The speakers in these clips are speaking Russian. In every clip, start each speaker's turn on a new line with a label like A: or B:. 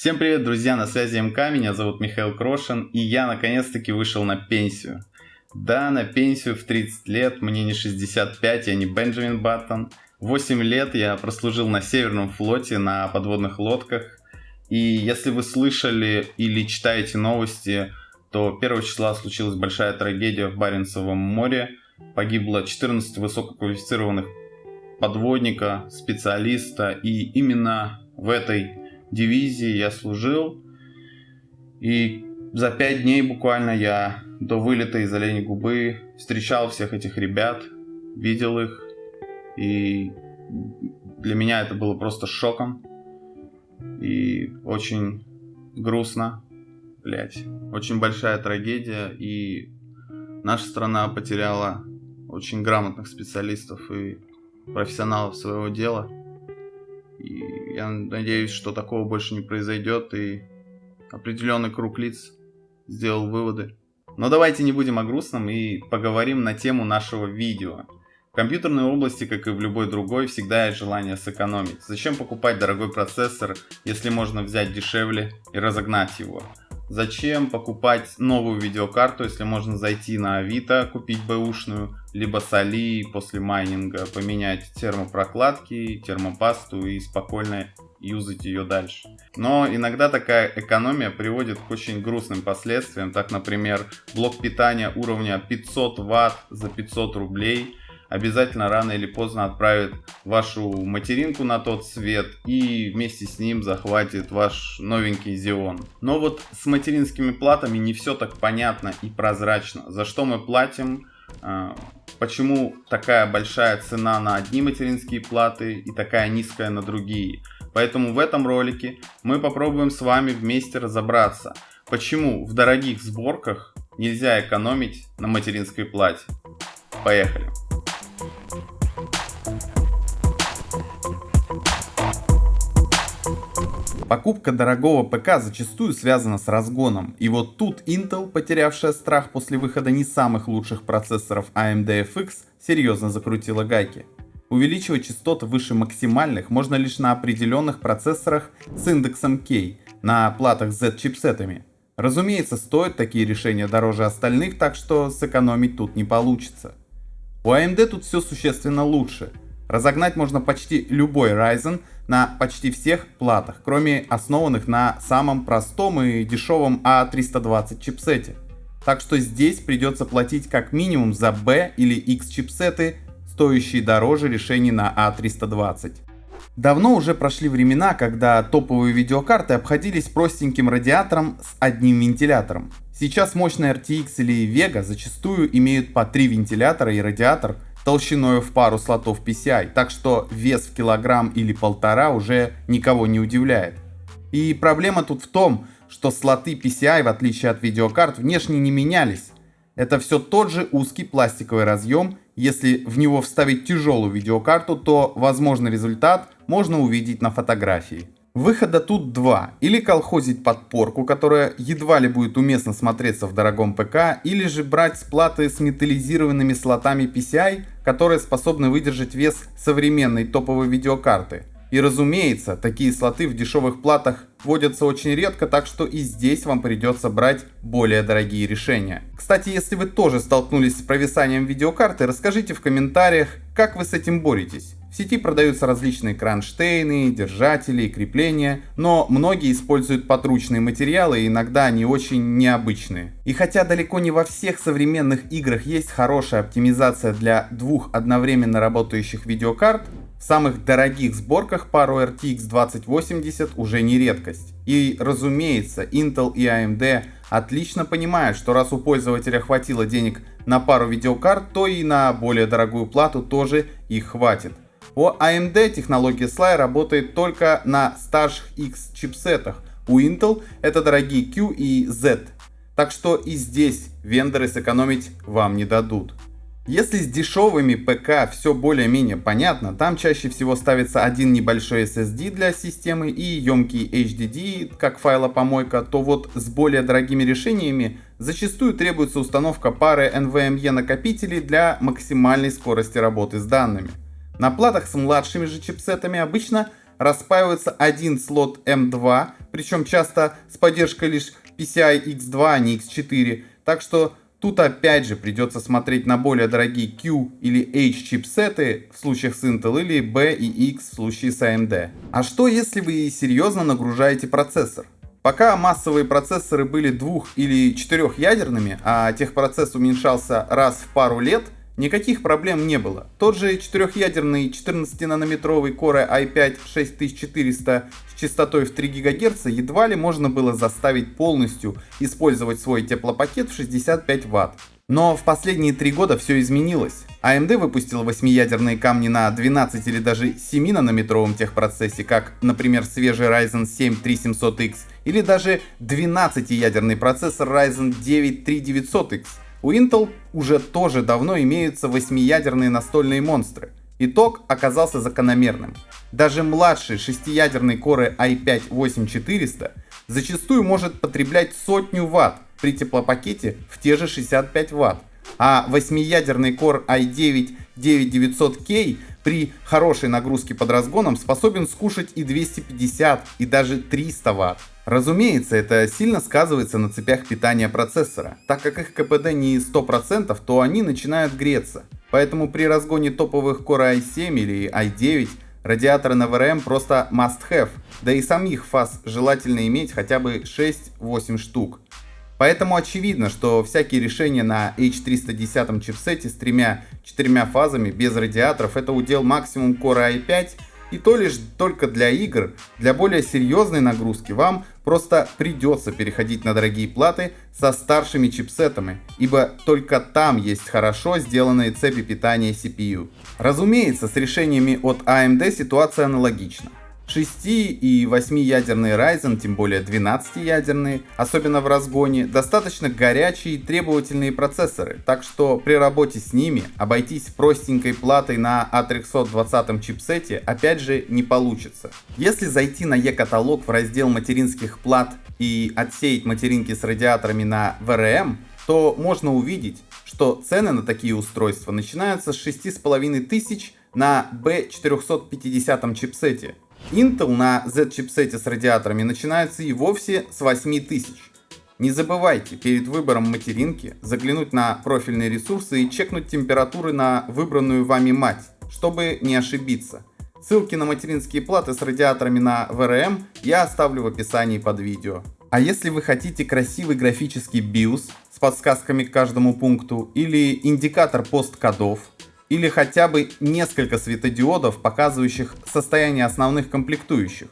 A: Всем привет, друзья, на связи МК, меня зовут Михаил Крошин, и я наконец-таки вышел на пенсию. Да, на пенсию в 30 лет, мне не 65, я не Бенджамин Баттон. 8 лет я прослужил на Северном флоте на подводных лодках. И если вы слышали или читаете новости, то 1 числа случилась большая трагедия в Баренцевом море. Погибло 14 высококвалифицированных подводника, специалиста, и именно в этой дивизии я служил. И за пять дней буквально я до вылета из Оленей Губы встречал всех этих ребят, видел их. И для меня это было просто шоком. И очень грустно, блять. Очень большая трагедия. И наша страна потеряла очень грамотных специалистов и профессионалов своего дела. И я надеюсь, что такого больше не произойдет, и определенный круг лиц сделал выводы. Но давайте не будем о грустном и поговорим на тему нашего видео. В компьютерной области, как и в любой другой, всегда есть желание сэкономить. Зачем покупать дорогой процессор, если можно взять дешевле и разогнать его? Зачем покупать новую видеокарту, если можно зайти на Авито, купить бэушную, либо с Али после майнинга поменять термопрокладки, термопасту и спокойно юзать ее дальше. Но иногда такая экономия приводит к очень грустным последствиям. Так, например, блок питания уровня 500 Вт за 500 рублей обязательно рано или поздно отправит вашу материнку на тот свет и вместе с ним захватит ваш новенький Xeon. Но вот с материнскими платами не все так понятно и прозрачно. За что мы платим, а, почему такая большая цена на одни материнские платы и такая низкая на другие. Поэтому в этом ролике мы попробуем с вами вместе разобраться, почему в дорогих сборках нельзя экономить на материнской плате. Поехали! Покупка дорогого ПК зачастую связана с разгоном, и вот тут Intel, потерявшая страх после выхода не самых лучших процессоров AMD FX, серьезно закрутила гайки. Увеличивать частоты выше максимальных можно лишь на определенных процессорах с индексом K, на платах Z чипсетами. Разумеется, стоят такие решения дороже остальных, так что сэкономить тут не получится. У AMD тут все существенно лучше. Разогнать можно почти любой Ryzen на почти всех платах, кроме основанных на самом простом и дешевом A320 а чипсете. Так что здесь придется платить как минимум за B или X чипсеты, стоящие дороже решений на A320. А Давно уже прошли времена, когда топовые видеокарты обходились простеньким радиатором с одним вентилятором. Сейчас мощные RTX или Vega зачастую имеют по три вентилятора и радиатор толщиной в пару слотов PCI, так что вес в килограмм или полтора уже никого не удивляет. И проблема тут в том, что слоты PCI, в отличие от видеокарт, внешне не менялись. Это все тот же узкий пластиковый разъем, если в него вставить тяжелую видеокарту, то возможный результат можно увидеть на фотографии. Выхода тут два. Или колхозить подпорку, которая едва ли будет уместно смотреться в дорогом ПК, или же брать платы с металлизированными слотами PCI, которые способны выдержать вес современной топовой видеокарты. И разумеется, такие слоты в дешевых платах вводятся очень редко, так что и здесь вам придется брать более дорогие решения. Кстати, если вы тоже столкнулись с провисанием видеокарты, расскажите в комментариях, как вы с этим боретесь. В сети продаются различные кронштейны, держатели крепления, но многие используют подручные материалы иногда они очень необычные. И хотя далеко не во всех современных играх есть хорошая оптимизация для двух одновременно работающих видеокарт, в самых дорогих сборках пару RTX 2080 уже не редкость. И разумеется, Intel и AMD отлично понимают, что раз у пользователя хватило денег на пару видеокарт, то и на более дорогую плату тоже их хватит. У AMD технология SLI работает только на старших X чипсетах. У Intel это дорогие Q и Z. Так что и здесь вендоры сэкономить вам не дадут. Если с дешевыми ПК все более-менее понятно, там чаще всего ставится один небольшой SSD для системы и емкий HDD как файлопомойка, то вот с более дорогими решениями зачастую требуется установка пары NVMe накопителей для максимальной скорости работы с данными. На платах с младшими же чипсетами обычно распаивается один слот M2, причем часто с поддержкой лишь PCI X2, а не X4. Так что Тут опять же придется смотреть на более дорогие Q или H чипсеты в случаях с Intel или B и X в случае с AMD. А что если вы серьезно нагружаете процессор? Пока массовые процессоры были двух- или четырехъядерными, а техпроцесс уменьшался раз в пару лет, никаких проблем не было. Тот же четырехъядерный 14-нанометровый Core i5 6400 с частотой в 3 ГГц едва ли можно было заставить полностью использовать свой теплопакет в 65 Вт. Но в последние три года все изменилось. AMD выпустил 8-ядерные камни на 12 или даже 7-нанометровом техпроцессе, как, например, свежий Ryzen 7 3700X, или даже 12-ядерный процессор Ryzen 9 3900X. У Intel уже тоже давно имеются 8-ядерные настольные монстры. Итог оказался закономерным. Даже младший 6-ядерный Core i5-8400 зачастую может потреблять сотню ватт при теплопакете в те же 65 ватт, а 8-ядерный Core i9 9900K при хорошей нагрузке под разгоном способен скушать и 250, и даже 300 Вт. Разумеется, это сильно сказывается на цепях питания процессора. Так как их КПД не 100%, то они начинают греться. Поэтому при разгоне топовых Core i7 или i9 радиаторы на VRM просто must have, да и самих фаз желательно иметь хотя бы 6-8 штук. Поэтому очевидно, что всякие решения на H310 чипсете с тремя-четырьмя фазами без радиаторов это удел максимум Core i5 и то лишь только для игр, для более серьезной нагрузки вам просто придется переходить на дорогие платы со старшими чипсетами, ибо только там есть хорошо сделанные цепи питания CPU. Разумеется, с решениями от AMD ситуация аналогична. 6 и 8-ядерные Ryzen, тем более 12-ядерные, особенно в разгоне, достаточно горячие и требовательные процессоры, так что при работе с ними обойтись простенькой платой на A320 чипсете опять же не получится. Если зайти на e-каталог в раздел материнских плат и отсеять материнки с радиаторами на VRM, то можно увидеть, что цены на такие устройства начинаются с 6500 на B450 чипсете, Intel на Z-чипсете с радиаторами начинается и вовсе с 8000. Не забывайте перед выбором материнки заглянуть на профильные ресурсы и чекнуть температуры на выбранную вами мать, чтобы не ошибиться. Ссылки на материнские платы с радиаторами на VRM я оставлю в описании под видео. А если вы хотите красивый графический BIOS с подсказками к каждому пункту или индикатор посткодов, или хотя бы несколько светодиодов, показывающих состояние основных комплектующих.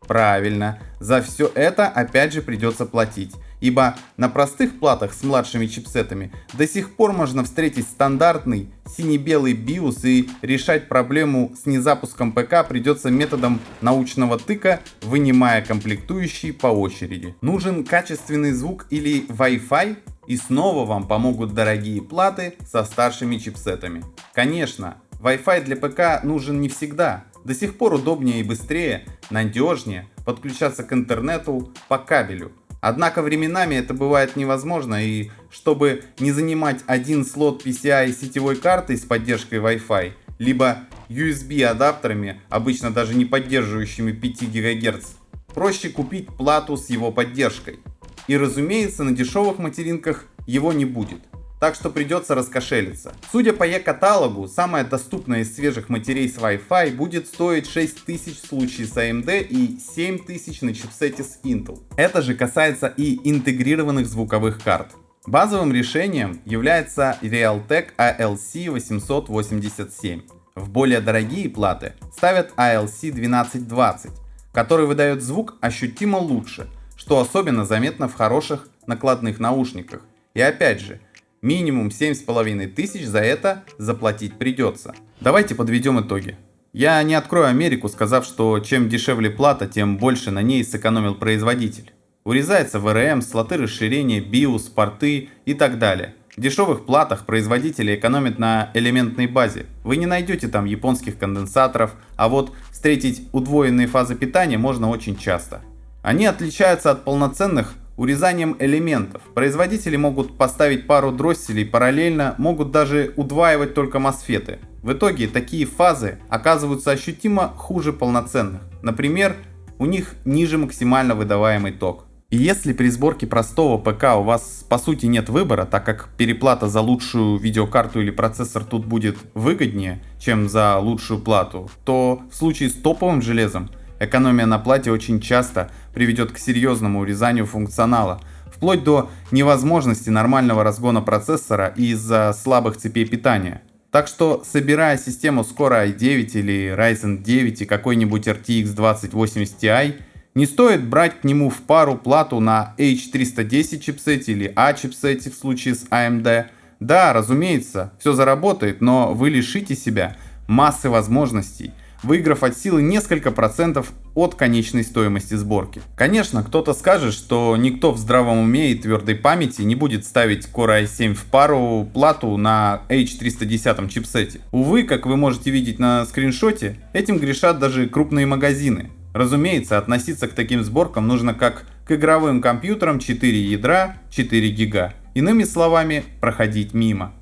A: Правильно, за все это опять же придется платить, ибо на простых платах с младшими чипсетами до сих пор можно встретить стандартный сине-белый BIOS и решать проблему с незапуском ПК придется методом научного тыка, вынимая комплектующие по очереди. Нужен качественный звук или Wi-Fi? И снова вам помогут дорогие платы со старшими чипсетами. Конечно, Wi-Fi для ПК нужен не всегда. До сих пор удобнее и быстрее, надежнее подключаться к интернету по кабелю. Однако временами это бывает невозможно и чтобы не занимать один слот PCI сетевой картой с поддержкой Wi-Fi, либо USB адаптерами, обычно даже не поддерживающими 5 ГГц, проще купить плату с его поддержкой. И разумеется, на дешевых материнках его не будет. Так что придется раскошелиться. Судя по e-каталогу, самая доступная из свежих матерей с Wi-Fi будет стоить 6000 в случае с AMD и 7000 на чипсете с Intel. Это же касается и интегрированных звуковых карт. Базовым решением является Realtek ALC887. В более дорогие платы ставят ALC1220, который выдает звук ощутимо лучше, что особенно заметно в хороших накладных наушниках. И опять же, минимум 7,5 тысяч за это заплатить придется. Давайте подведем итоги. Я не открою Америку, сказав, что чем дешевле плата, тем больше на ней сэкономил производитель. Урезается VRM, слоты расширения, BIOS, порты и так далее. В дешевых платах производители экономят на элементной базе. Вы не найдете там японских конденсаторов, а вот встретить удвоенные фазы питания можно очень часто. Они отличаются от полноценных урезанием элементов. Производители могут поставить пару дросселей параллельно, могут даже удваивать только мосфеты. В итоге такие фазы оказываются ощутимо хуже полноценных. Например, у них ниже максимально выдаваемый ток. И если при сборке простого ПК у вас по сути нет выбора, так как переплата за лучшую видеокарту или процессор тут будет выгоднее, чем за лучшую плату, то в случае с топовым железом экономия на плате очень часто приведет к серьезному урезанию функционала, вплоть до невозможности нормального разгона процессора из-за слабых цепей питания. Так что, собирая систему Core i9 или Ryzen 9 и какой-нибудь RTX 2080 Ti, не стоит брать к нему в пару плату на H310 чипсете или A чипсете в случае с AMD. Да, разумеется, все заработает, но вы лишите себя массы возможностей, выиграв от силы несколько процентов от конечной стоимости сборки. Конечно, кто-то скажет, что никто в здравом уме и твердой памяти не будет ставить Core i7 в пару плату на H310 чипсете. Увы, как вы можете видеть на скриншоте, этим грешат даже крупные магазины. Разумеется, относиться к таким сборкам нужно как к игровым компьютерам 4 ядра, 4 гига. Иными словами, проходить мимо.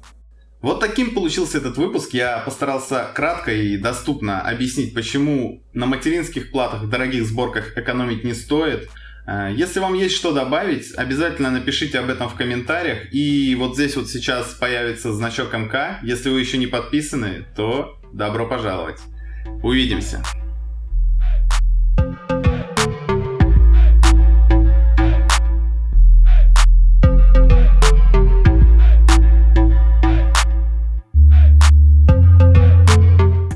A: Вот таким получился этот выпуск. Я постарался кратко и доступно объяснить, почему на материнских платах в дорогих сборках экономить не стоит. Э, если вам есть что добавить, обязательно напишите об этом в комментариях. И вот здесь вот сейчас появится значок МК. Если вы еще не подписаны, то добро пожаловать. Увидимся.